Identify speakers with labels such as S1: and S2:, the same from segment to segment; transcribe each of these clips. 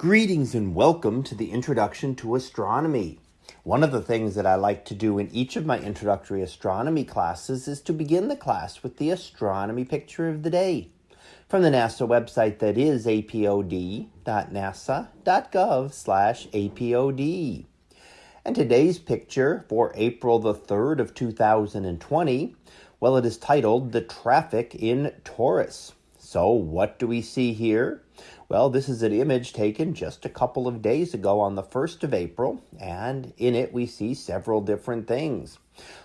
S1: Greetings and welcome to the Introduction to Astronomy. One of the things that I like to do in each of my introductory astronomy classes is to begin the class with the astronomy picture of the day from the NASA website that is apod.nasa.gov slash apod. And today's picture for April the 3rd of 2020, well, it is titled The Traffic in Taurus. So what do we see here? Well, this is an image taken just a couple of days ago on the 1st of April, and in it we see several different things.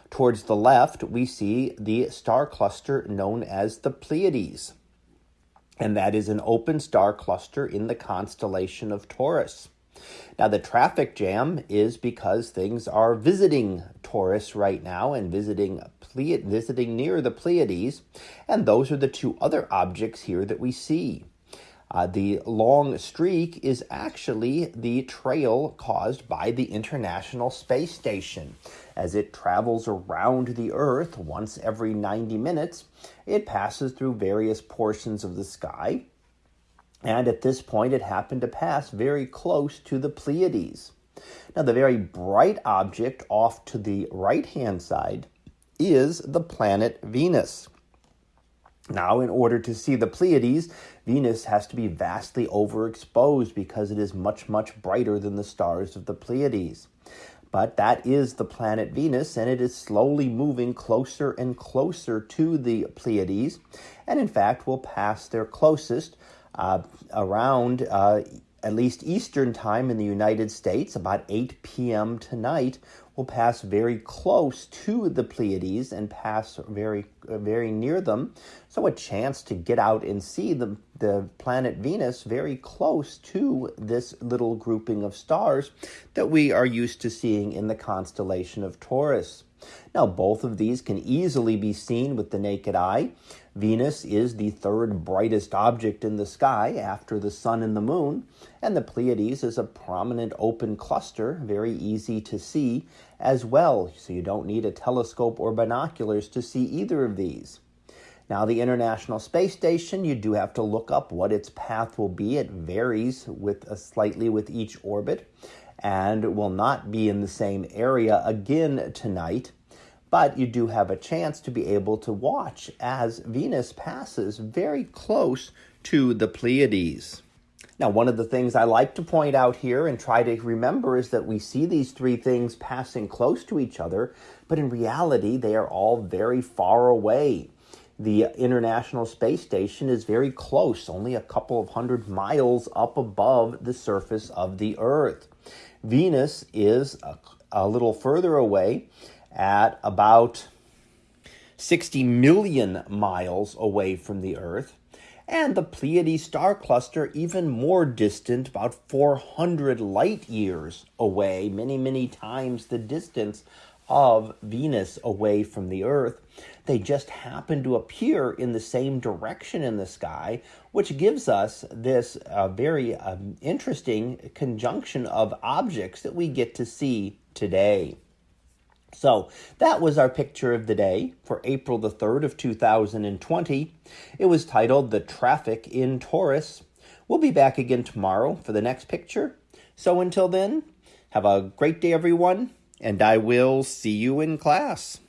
S1: Towards the left, we see the star cluster known as the Pleiades, and that is an open star cluster in the constellation of Taurus. Now, the traffic jam is because things are visiting Taurus right now and visiting visiting near the Pleiades, and those are the two other objects here that we see. Uh, the long streak is actually the trail caused by the International Space Station. As it travels around the Earth once every 90 minutes, it passes through various portions of the sky and at this point it happened to pass very close to the Pleiades. Now, the very bright object off to the right hand side is the planet Venus. Now, in order to see the Pleiades, Venus has to be vastly overexposed because it is much, much brighter than the stars of the Pleiades. But that is the planet Venus, and it is slowly moving closer and closer to the Pleiades, and in fact will pass their closest uh, around uh, at least Eastern time in the United States, about 8 p.m. tonight, will pass very close to the Pleiades and pass very, uh, very near them. So, a chance to get out and see the, the planet Venus very close to this little grouping of stars that we are used to seeing in the constellation of Taurus. Now, both of these can easily be seen with the naked eye. Venus is the third brightest object in the sky after the sun and the moon, and the Pleiades is a prominent open cluster, very easy to see as well, so you don't need a telescope or binoculars to see either of these. Now, the International Space Station, you do have to look up what its path will be. It varies with a uh, slightly with each orbit and will not be in the same area again tonight. But you do have a chance to be able to watch as Venus passes very close to the Pleiades. Now, one of the things I like to point out here and try to remember is that we see these three things passing close to each other, but in reality, they are all very far away. The International Space Station is very close, only a couple of hundred miles up above the surface of the Earth. Venus is a, a little further away at about 60 million miles away from the Earth and the Pleiades star cluster even more distant, about 400 light years away, many, many times the distance of Venus away from the Earth. They just happen to appear in the same direction in the sky, which gives us this uh, very um, interesting conjunction of objects that we get to see today. So that was our picture of the day for April the 3rd of 2020. It was titled The Traffic in Taurus. We'll be back again tomorrow for the next picture. So until then, have a great day, everyone and I will see you in class.